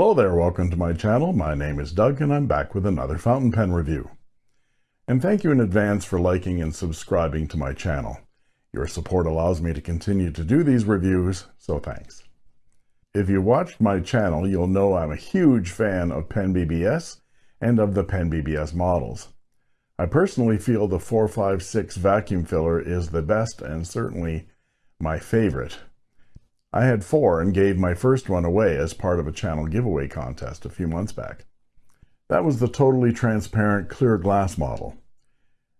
Hello there, welcome to my channel. My name is Doug and I'm back with another fountain pen review. And thank you in advance for liking and subscribing to my channel. Your support allows me to continue to do these reviews, so thanks. If you watched my channel, you'll know I'm a huge fan of Pen BBS and of the Pen BBS models. I personally feel the 456 vacuum filler is the best and certainly my favorite. I had four and gave my first one away as part of a channel giveaway contest a few months back. That was the totally transparent clear glass model.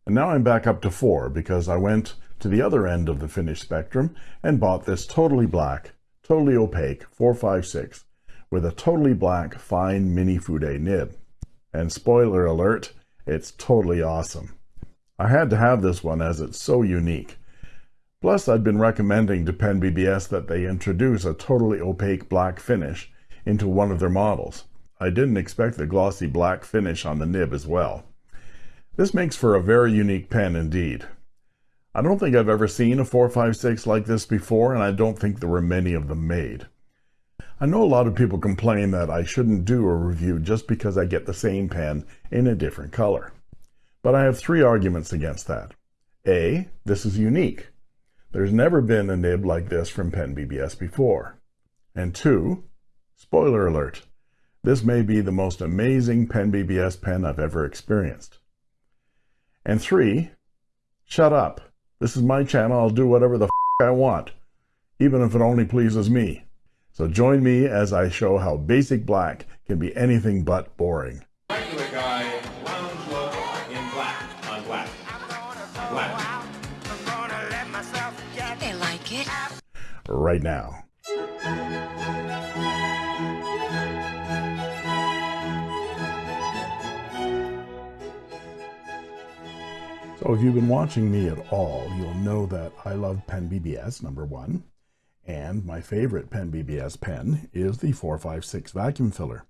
And now I'm back up to four because I went to the other end of the finish spectrum and bought this totally black, totally opaque 456 with a totally black fine mini Fude nib. And spoiler alert, it's totally awesome. I had to have this one as it's so unique. Plus, I'd been recommending to Pen BBS that they introduce a totally opaque black finish into one of their models. I didn't expect the glossy black finish on the nib as well. This makes for a very unique pen indeed. I don't think I've ever seen a 456 like this before, and I don't think there were many of them made. I know a lot of people complain that I shouldn't do a review just because I get the same pen in a different color. But I have three arguments against that. A, this is unique. There's never been a nib like this from Pen BBS before. And two, spoiler alert, this may be the most amazing Pen BBS pen I've ever experienced. And three, shut up. This is my channel. I'll do whatever the I want, even if it only pleases me. So join me as I show how basic black can be anything but boring. Right now. So if you've been watching me at all, you'll know that I love Pen BBS, number one, and my favorite Pen BBS pen is the 456 vacuum filler.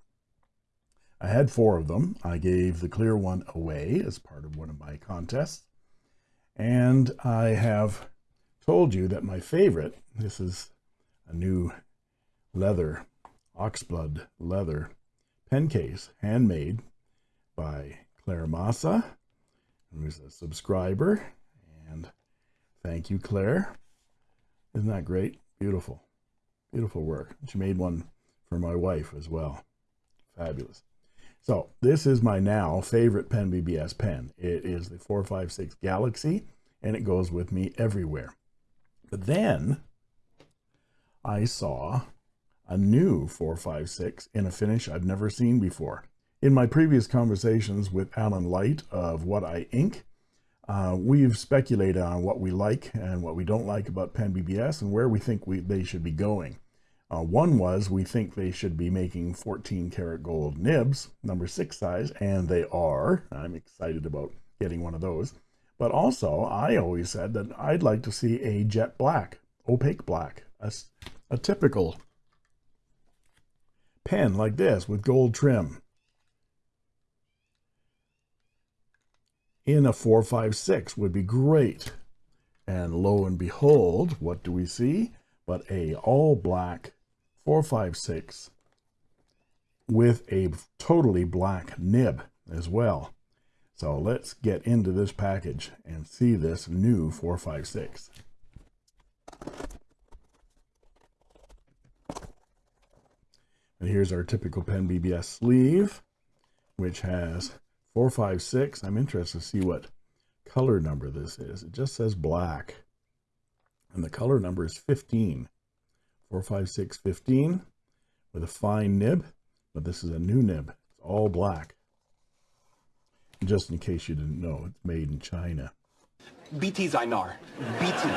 I had four of them. I gave the clear one away as part of one of my contests. And I have told you that my favorite, this is a new leather, oxblood leather pen case, handmade by Claire Massa, who's a subscriber. And thank you, Claire. Isn't that great? Beautiful. Beautiful work. She made one for my wife as well. Fabulous. So this is my now favorite Pen BBS pen. It is the 456 Galaxy, and it goes with me everywhere. But then I saw a new 456 in a finish I've never seen before. In my previous conversations with Alan Light of What I Ink, uh, we've speculated on what we like and what we don't like about Pen BBS and where we think we, they should be going. Uh, one was we think they should be making 14 karat gold nibs, number six size, and they are. I'm excited about getting one of those. But also, I always said that I'd like to see a jet black, opaque black, a, a typical pen like this with gold trim. In a 456 would be great. And lo and behold, what do we see? But a all black 456 with a totally black nib as well. So let's get into this package and see this new 456. And here's our typical Pen BBS sleeve, which has 456. I'm interested to see what color number this is. It just says black. And the color number is 15. 45615 with a fine nib, but this is a new nib. It's all black. Just in case you didn't know, it's made in China. BT 在哪儿？BT，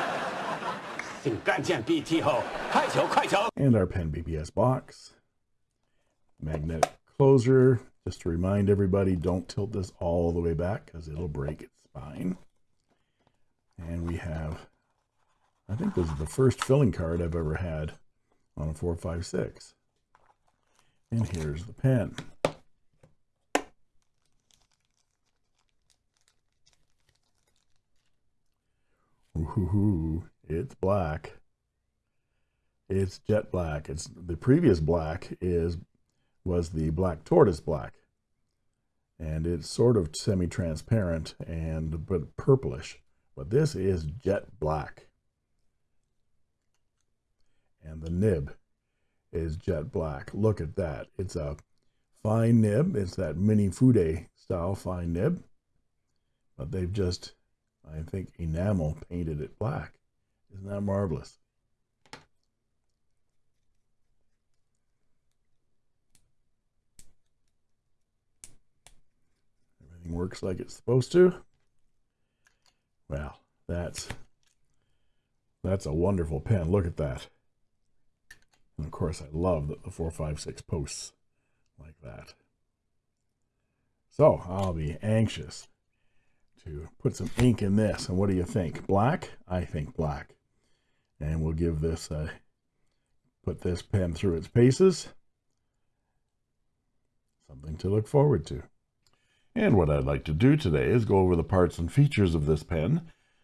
请干见 BT 后，快球快球。 And our Pen BBS box. Magnetic closer. Just to remind everybody, don't tilt this all the way back because it'll break its spine. And we have, I think this is the first filling card I've ever had on a 456. And here's the pen. Ooh, it's black. It's jet black. It's the previous black is was the black tortoise black. And it's sort of semi-transparent and but purplish. But this is jet black. And the nib is jet black. Look at that. It's a fine nib. It's that mini Fude style fine nib. But they've just, I think, enamel painted it black. Isn't that marvelous? Everything works like it's supposed to. Well, that's that's a wonderful pen. Look at that. And of course, I love that the 456 posts like that. So I'll be anxious to put some ink in this. And what do you think? Black? I think black. And we'll give this a, put this pen through its paces. Something to look forward to. And what I'd like to do today is go over the parts and features of this pen,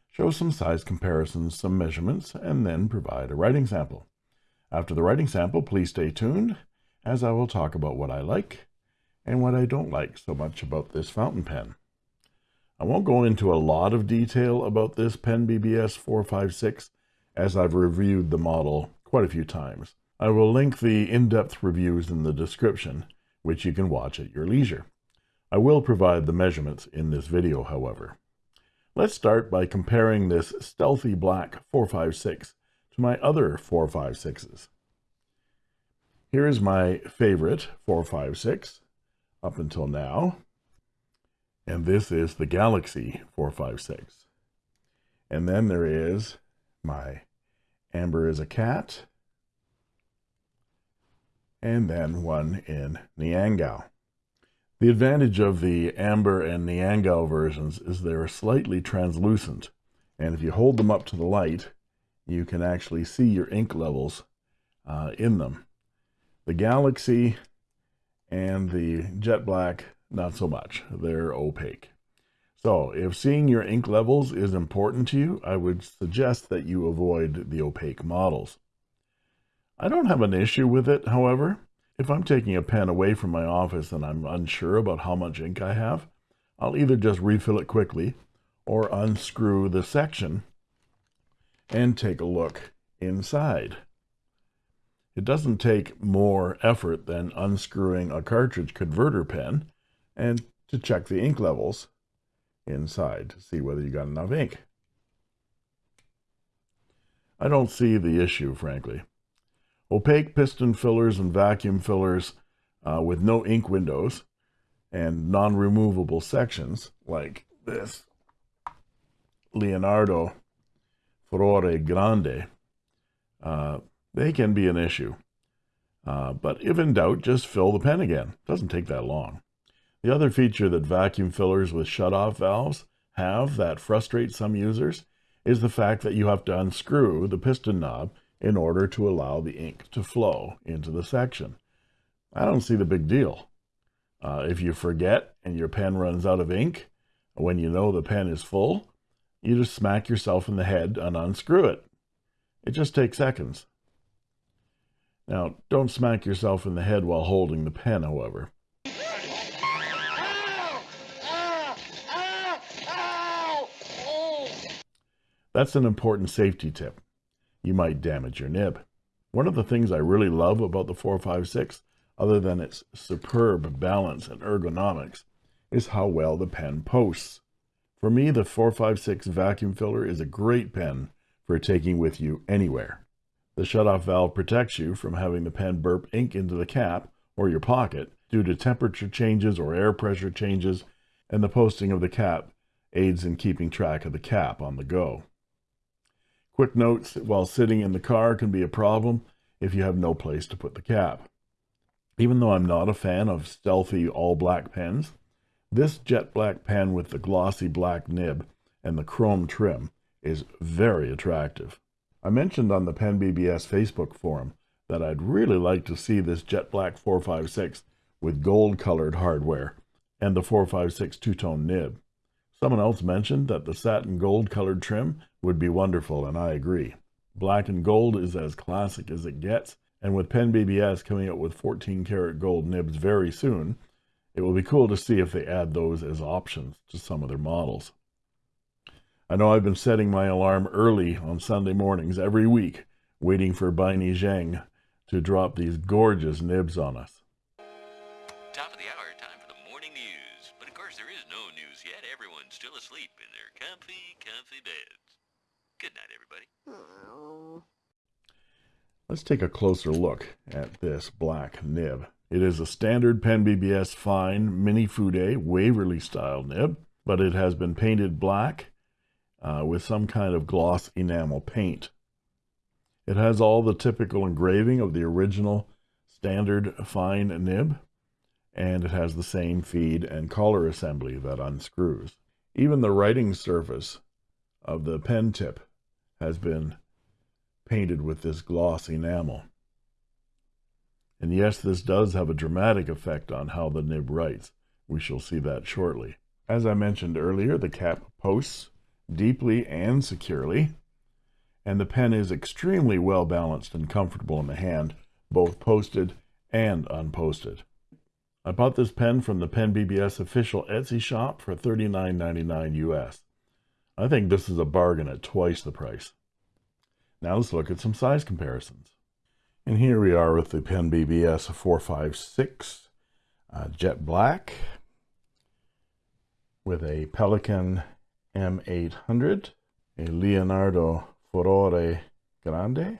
show some size comparisons, some measurements, and then provide a writing sample. After the writing sample, please stay tuned, as I will talk about what I like and what I don't like so much about this fountain pen. I won't go into a lot of detail about this Pen BBS 456 as I've reviewed the model quite a few times. I will link the in-depth reviews in the description, which you can watch at your leisure. I will provide the measurements in this video, however. Let's start by comparing this stealthy black 456 to my other 456s. Here is my favorite 456 up until now, and this is the Galaxy 456. And then there is my Amber is a Cat, and then one in Niangao. The advantage of the Amber and Niangao versions is they're slightly translucent, and if you hold them up to the light, you can actually see your ink levels uh, in them. The Galaxy and the Jet Black, not so much. They're opaque. So if seeing your ink levels is important to you, I would suggest that you avoid the opaque models. I don't have an issue with it, however. If I'm taking a pen away from my office and I'm unsure about how much ink I have, I'll either just refill it quickly or unscrew the section and take a look inside. It doesn't take more effort than unscrewing a cartridge converter pen and to check the ink levels inside to see whether you got enough ink. I don't see the issue, frankly. Opaque piston fillers and vacuum fillers uh, with no ink windows and non-removable sections like this Leonardo Furore Grande, uh, they can be an issue. Uh, but if in doubt, just fill the pen again. It Doesn't take that long. The other feature that vacuum fillers with shut-off valves have that frustrates some users is the fact that you have to unscrew the piston knob in order to allow the ink to flow into the section. I don't see the big deal. Uh, if you forget and your pen runs out of ink, when you know the pen is full, you just smack yourself in the head and unscrew it. It just takes seconds. Now, don't smack yourself in the head while holding the pen, however. That's an important safety tip you might damage your nib. One of the things I really love about the 456, other than its superb balance and ergonomics, is how well the pen posts. For me, the 456 vacuum filler is a great pen for taking with you anywhere. The shutoff valve protects you from having the pen burp ink into the cap or your pocket due to temperature changes or air pressure changes, and the posting of the cap aids in keeping track of the cap on the go. Quick notes while sitting in the car can be a problem if you have no place to put the cap. Even though I'm not a fan of stealthy all black pens, this jet black pen with the glossy black nib and the chrome trim is very attractive. I mentioned on the Pen BBS Facebook forum that I'd really like to see this jet black 456 with gold colored hardware and the 456 two-tone nib. Someone else mentioned that the satin gold colored trim would be wonderful, and I agree. Black and gold is as classic as it gets, And with Pen BBS coming out with 14 karat gold nibs very soon, it will be cool to see if they add those as options to some of their models. I know I've been setting my alarm early on Sunday mornings every week, waiting for Baini Zheng to drop these gorgeous nibs on us. Let's take a closer look at this black nib. It is a standard Pen BBS fine mini Fude Waverly style nib, but it has been painted black uh, with some kind of gloss enamel paint. It has all the typical engraving of the original standard fine nib, and it has the same feed and collar assembly that unscrews. Even the writing surface of the pen tip has been painted with this gloss enamel. And yes, this does have a dramatic effect on how the nib writes. We shall see that shortly. As I mentioned earlier, the cap posts deeply and securely, and the pen is extremely well balanced and comfortable in the hand, both posted and unposted. I bought this pen from the Pen BBS official Etsy shop for $39.99 US. I think this is a bargain at twice the price. Now let's look at some size comparisons. And here we are with the Pen BBS 456 uh, Jet Black with a Pelikan M800, a Leonardo Furore Grande,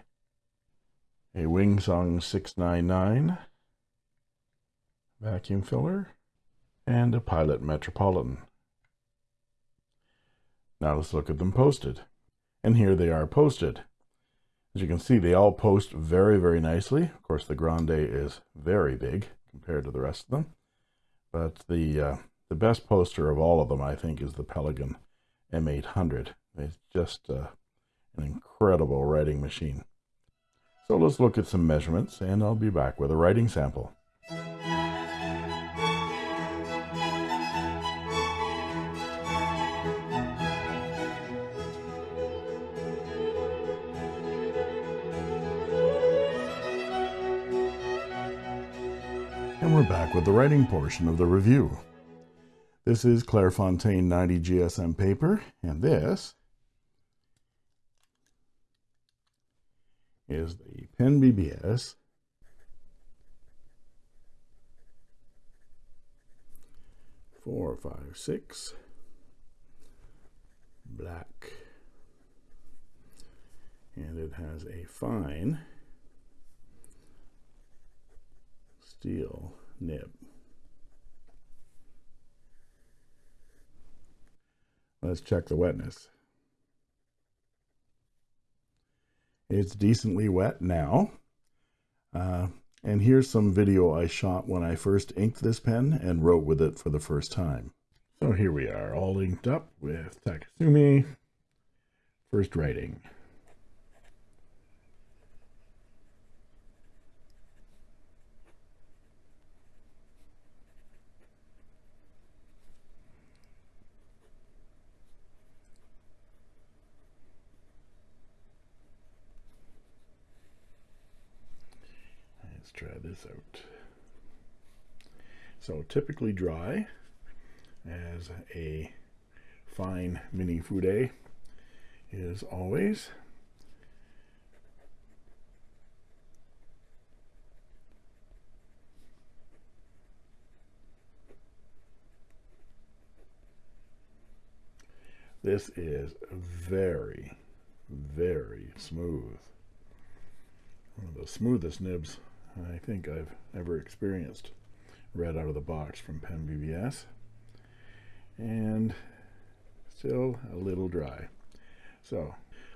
a Wing Sung 699 vacuum filler, and a Pilot Metropolitan. Now let's look at them posted. And here they are posted. As you can see, they all post very, very nicely. Of course, the Grande is very big compared to the rest of them. But the uh, the best poster of all of them, I think, is the Pelikan M800. It's just uh, an incredible writing machine. So let's look at some measurements, and I'll be back with a writing sample. We're back with the writing portion of the review. This is Clairefontaine 90 GSM paper, and this is the Pen BBS four, five, six, black, and it has a fine steel nib. Let's check the wetness. It's decently wet now. Uh, and here's some video I shot when I first inked this pen and wrote with it for the first time. So here we are, all inked up with Takasumi. First writing. Let's try this out. So typically dry as a fine mini fude is always This is very, very smooth. One of the smoothest nibs I think I've ever experienced right out of the box from Pen BBS. And still a little dry. So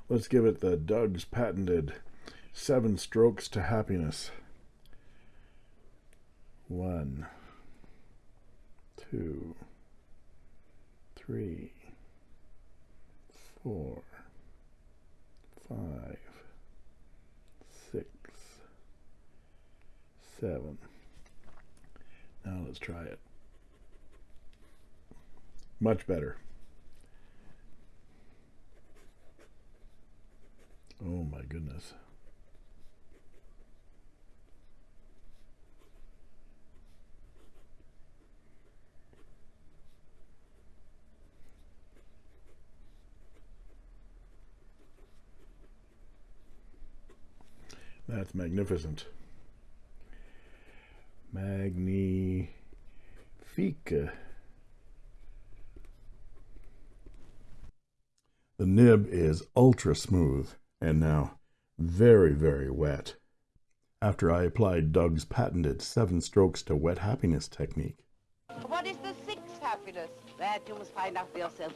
let's give it the Doug's patented seven strokes to happiness. One, two, three, four, five, seven. Now let's try it. Much better. Oh my goodness. That's magnificent. Magnifica. The nib is ultra smooth and now very, very wet after I applied Doug's patented seven strokes to wet happiness technique. What is the sixth happiness? That you must find out for yourself.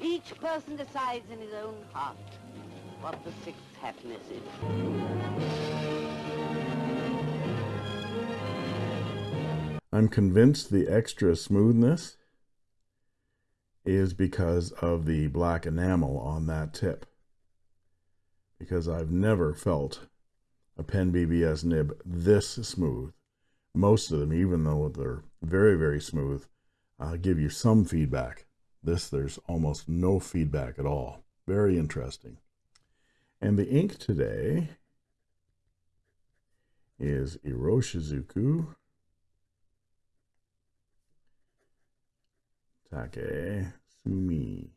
Each person decides in his own heart what the sixth happiness is. I'm convinced the extra smoothness is because of the black enamel on that tip. Because I've never felt a Pen BBS nib this smooth. Most of them, even though they're very, very smooth, uh, give you some feedback. This, there's almost no feedback at all. Very interesting. And the ink today is Iroshizuku Take Sumi.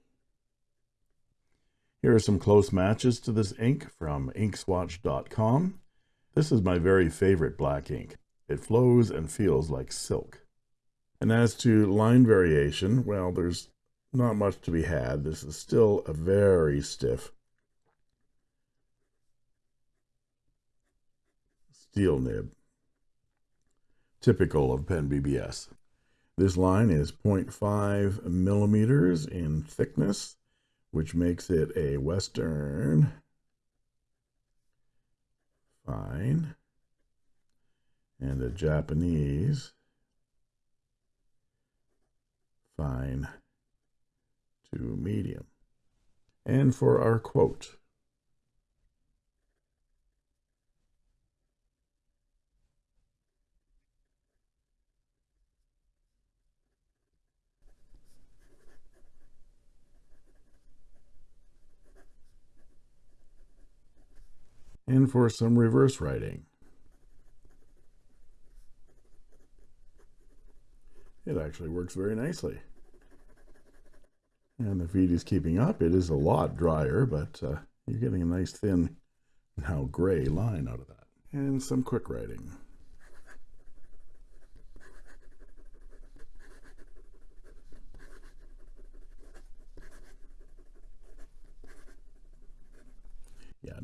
Here are some close matches to this ink from inkswatch.com. This is my very favorite black ink. It flows and feels like silk. And as to line variation, well, there's not much to be had. This is still a very stiff steel nib, typical of Pen BBS. This line is 0.5 millimeters in thickness, which makes it a Western. Fine. And a Japanese. Fine. To medium. And for our quote, and for some reverse writing. It actually works very nicely. And the feed is keeping up. It is a lot drier, but uh, you're getting a nice thin, now gray line out of that. And some quick writing.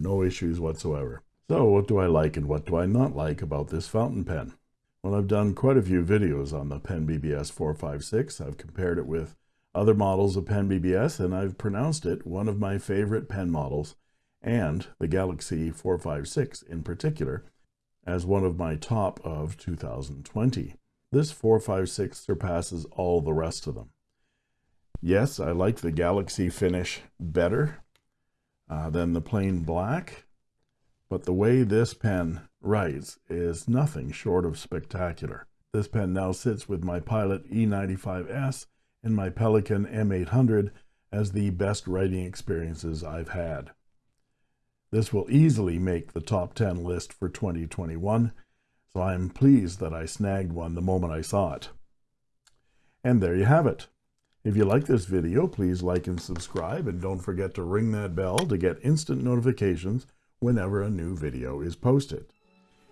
No issues whatsoever. So what do I like and what do I not like about this fountain pen? Well, I've done quite a few videos on the Pen BBS 456. I've compared it with other models of Pen BBS and I've pronounced it one of my favorite pen models and the Galaxy 456 in particular as one of my top of 2020. This 456 surpasses all the rest of them. Yes, I like the Galaxy finish better uh, than the plain black. But the way this pen writes is nothing short of spectacular. This pen now sits with my Pilot E95S and my Pelikan M800 as the best writing experiences I've had. This will easily make the top 10 list for 2021, so I'm pleased that I snagged one the moment I saw it. And there you have it. If you like this video, please like and subscribe, and don't forget to ring that bell to get instant notifications whenever a new video is posted.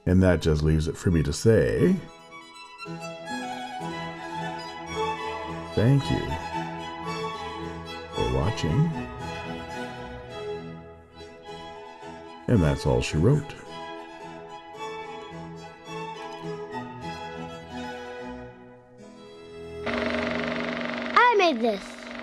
And that just leaves it for me to say, thank you for watching. And that's all she wrote. This.